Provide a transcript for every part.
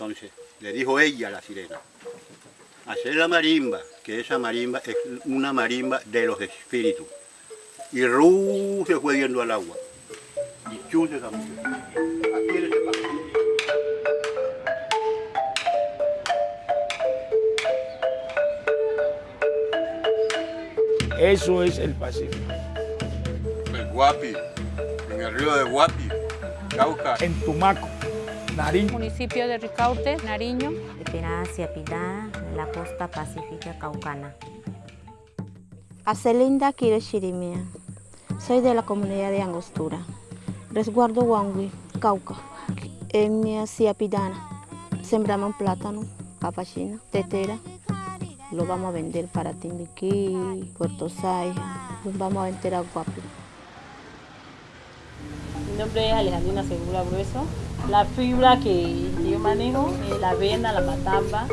Entonces le dijo ella a la sirena, hacer la marimba, que esa marimba es una marimba de los espíritus. Y Ru se fue yendo al agua. Y chute esa mujer. Aquí en ese paso. Eso es el Pacífico. El Guapi, en el río de Guapi, Cauca. En Tumaco, Nariño, municipio de Ricaurte, Nariño. En la costa pacífica caucana. Acelinda Quiro Chirimía. Soy de la comunidad de Angostura. Resguardo Huangui, Cauca. En mi. Sembramos plátano, capachina, tetera. Lo vamos a vender para Timbiquí, Puerto Saija. Lo vamos a vender a Guapi. Mi nombre es Alejandrina Segura Grueso. La fibra que yo manejo es la avena, la matamba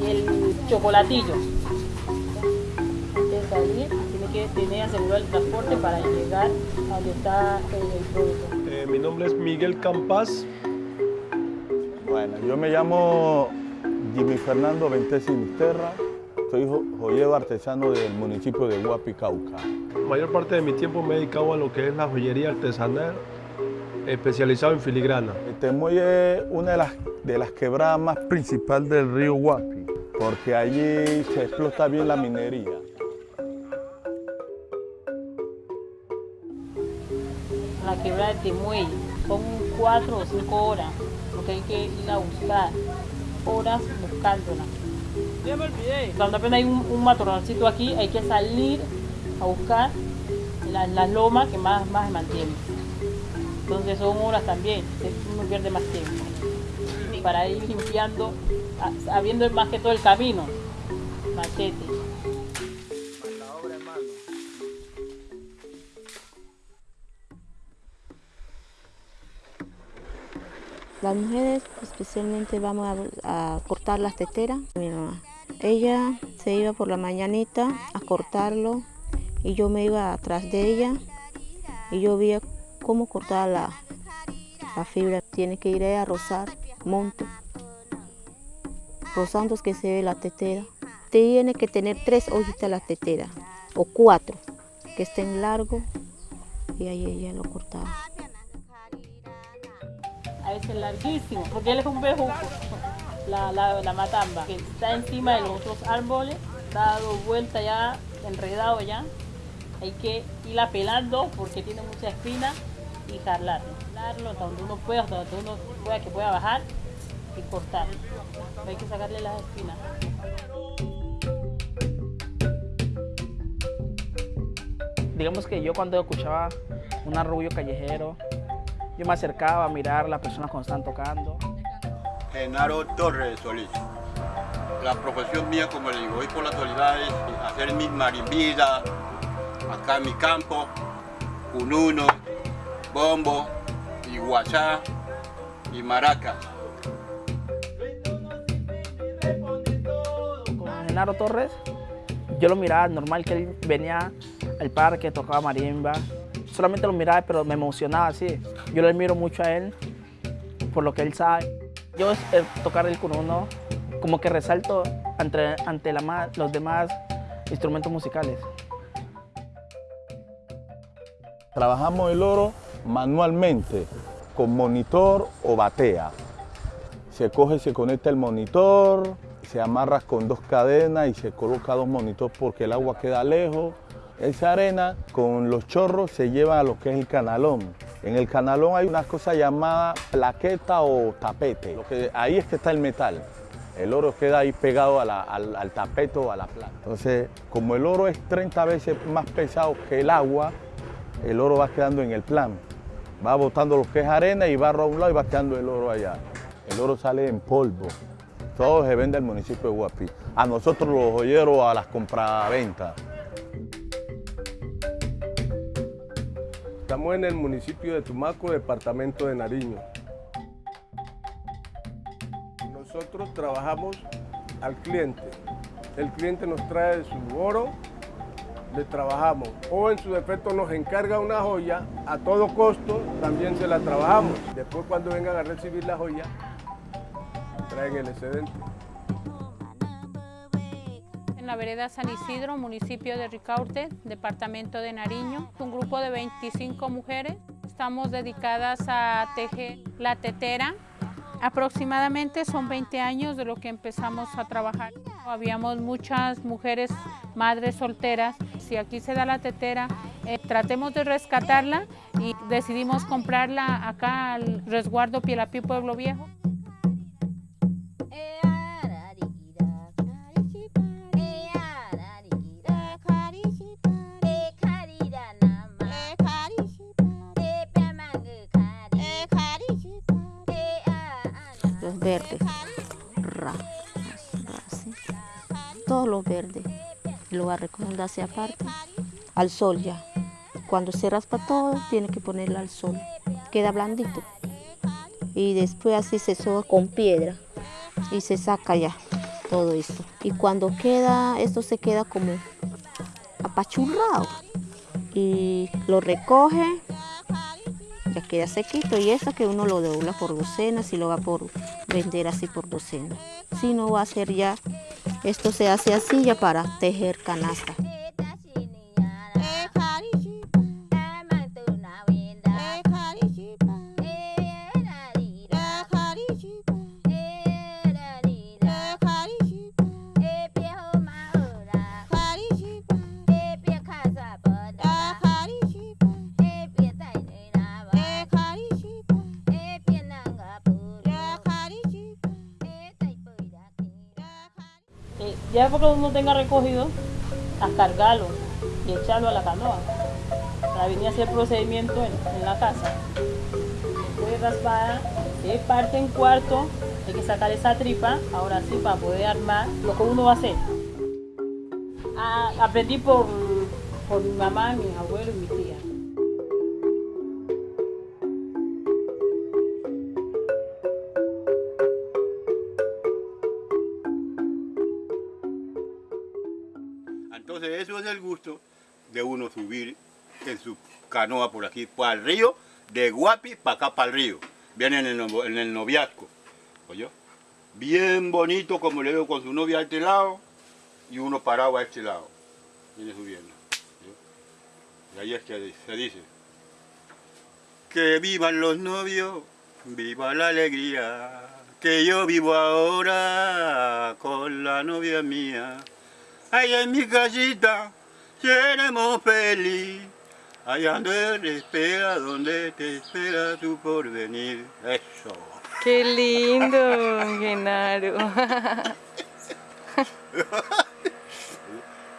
y el chocolatillo. Antes de salir, tiene que tener asegurado el transporte para llegar a donde está el, el producto. Eh, mi nombre es Miguel Campas. Bueno, yo me llamo Jimmy Fernando Ventesi Misterra. Soy jo- joyero artesano del municipio de Huapi, Cauca. La mayor parte de mi tiempo me he dedicado a lo que es la joyería artesanal, especializado en filigrana. Temoy es una de las, de las quebradas más principales del río Huapi, porque allí se explota bien la minería. La quebrada de Temuey son cuatro o cinco horas, porque hay que ir a buscar horas buscándola. Cuando apenas hay un, un matorralcito aquí, hay que salir a buscar las las lomas que más, más se mantienen. Entonces son horas también, uno pierde más tiempo. Para ir limpiando, sabiendo más que todo el camino, machete. Las mujeres especialmente vamos a, a cortar las teteras. Mi mamá. Ella se iba por la mañanita a cortarlo y yo me iba atrás de ella y yo veía cómo cortaba la, fibra. Tiene que ir a rozar monte. Rozando que se ve la tetera. Tiene que tener tres hojitas la tetera o cuatro que estén largos y ahí ella lo cortaba. a veces larguísimo, porque él es un bejuco, la matamba, que está encima de los otros árboles, dado vuelta ya, enredado ya. Hay que irla pelando porque tiene mucha espina y jalarlo. Jalarlo hasta donde uno pueda, hasta donde uno pueda que pueda bajar y cortar. Hay que sacarle las espinas. Digamos que yo cuando escuchaba un arrullo callejero, yo me acercaba a mirar a las personas cuando están tocando. Genaro Torres Solís. La profesión mía, como le digo, voy por las actualidades, hacer mis marimbidas, acá en mi campo, cununo, bombo, y guachá, y maracas. Con Genaro Torres, yo lo miraba normal que él venía al parque, tocaba marimba. Solamente lo miraba, pero me emocionaba así. Yo le admiro mucho a él por lo que él sabe. Yo el tocar el cununo como que resalto ante, ante la ma- los demás instrumentos musicales. Trabajamos el oro manualmente, con monitor o batea. Se coge, se conecta el monitor, se amarra con dos cadenas y se coloca dos monitores porque el agua queda lejos. Esa arena con los chorros se lleva a lo que es el canalón. En el canalón hay una cosa llamada plaqueta o tapete. Lo que, ahí es que está el metal. El oro queda ahí pegado al tapete o a la plata. Entonces, como el oro es 30 veces más pesado que el agua, el oro va quedando en el plan. Va botando lo que es arena y barro a un lado y va quedando el oro allá. El oro sale en polvo. Todo se vende al municipio de Guapi. A nosotros los joyeros, a las compraventas. Estamos en el municipio de Tumaco, departamento de Nariño. Nosotros trabajamos al cliente. El cliente nos trae su oro, le trabajamos. O en su defecto nos encarga una joya, a todo costo también se la trabajamos. Después cuando vengan a recibir la joya, traen el excedente. En la vereda San Isidro, municipio de Ricaurte, departamento de Nariño, un grupo de 25 mujeres. Estamos dedicadas a tejer la tetera. Aproximadamente son 20 años de lo que empezamos a trabajar. Habíamos muchas mujeres, madres solteras. Si aquí se da la tetera, eh, tratemos de rescatarla y decidimos comprarla acá al resguardo Pielapí Pueblo Viejo. Verdes, ra, ra, así. todos los verdes, y lo va a recoger hacia aparte, al sol ya. Cuando se raspa todo, tiene que ponerlo al sol, queda blandito. Y después así se soba con piedra y se saca ya todo esto. Y cuando queda, esto se queda como apachurrado y lo recoge ya queda sequito y eso que uno lo dobla por docenas y lo va por vender así por docena. Si no va a ser ya, esto se hace así ya para tejer canasta. Ya porque uno tenga recogido, a cargarlo y echarlo a la canoa para venir a hacer procedimiento en, la casa. Después de raspada, se parte en cuarto, hay que sacar esa tripa, ahora sí, para poder armar lo que uno va a hacer. Ah, aprendí por, por mi mamá, mi abuelo y mi Entonces eso es el gusto de uno subir en su canoa por aquí, para el río, de Guapi para acá para el río. Viene en el, en el noviazgo. ¿oyó? Bien bonito como le veo con su novia a este lado y uno parado a este lado. Viene subiendo. Y ahí es que se dice. Que vivan los novios, viva la alegría, que yo vivo ahora con la novia mía. Allá en mi casita seremos feliz, allá donde espera, donde te espera tu porvenir. Eso. Qué lindo, Genaro.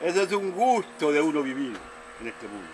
Ese es un gusto de uno vivir en este mundo.